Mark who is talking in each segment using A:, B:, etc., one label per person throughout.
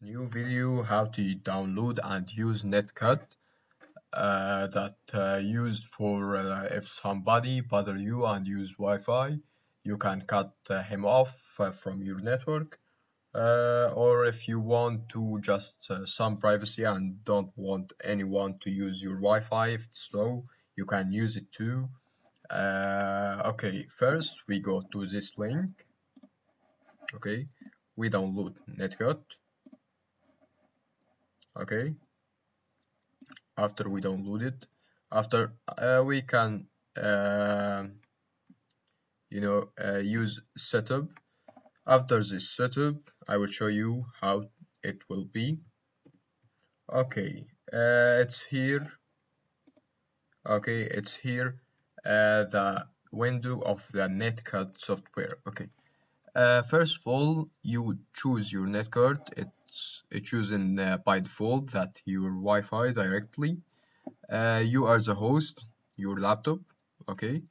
A: new video how to download and use netcut uh, that uh, used for uh, if somebody bother you and use Wi-Fi you can cut uh, him off uh, from your network. Uh, or if you want to just some privacy and don't want anyone to use your Wi-Fi if it's slow you can use it too. Okay first we go to this link. Okay we download netcut okay? After we download it. After uh, we can uh, you know uh, use setup. After this setup I will show you how it will be. Okay uh, it's here. Okay it's here uh, the window of the netcut software. Okay uh, first of all you choose your netcard it's chosen uh, by default that your Wi-Fi directly. Uh, you are the host your laptop okay?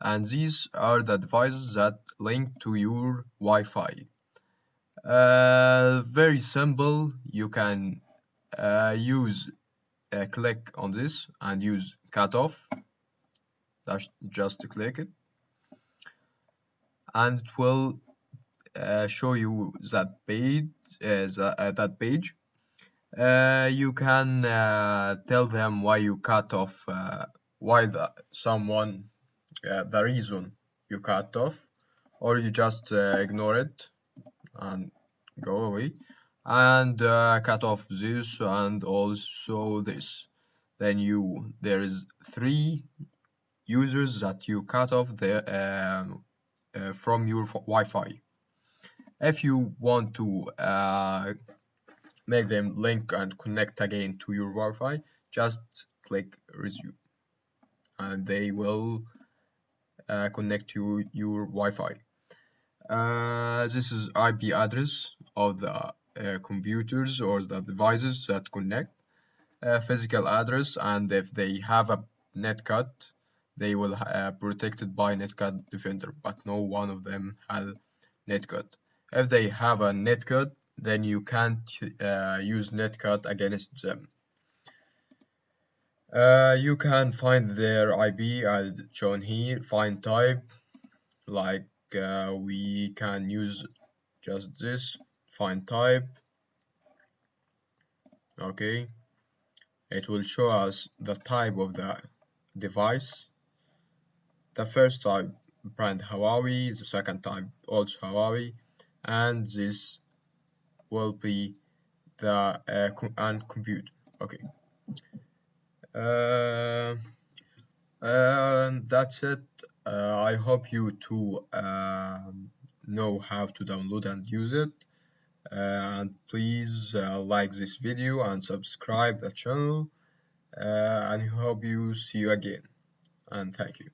A: And these are the devices that link to your Wi-Fi. Uh, very simple. You can uh, use uh, click on this and use cutoff. That's just to click it. And it will show you that page uh, the, uh, that page. Uh, you can uh, tell them why you cut off uh, why the, someone the reason you cut off or you just ignore it and go away. And cut off this and also this. Then you there is three users that you cut off the, um, uh, from your Wi-Fi if you want to uh, make them link and connect again to your Wi-Fi just click resume. And they will uh, connect to your Wi-Fi. Uh, this is IP address of the uh, computers or the devices that connect. Uh, physical address and if they have a netcut they will uh, protected by netcut defender but no one of them has netcut if they have a netcut, then you can't uh, use netcut against them. Uh, you can find their IP as shown here, find type, like uh, we can use just this, find type, okay, it will show us the type of the device, the first type brand Huawei, the second type also Huawei, and this will be the uh, and compute. Okay. Uh, and that's it. Uh, I hope you to um, know how to download and use it. Uh, and please uh, like this video and subscribe the channel. Uh, and hope you see you again. And thank you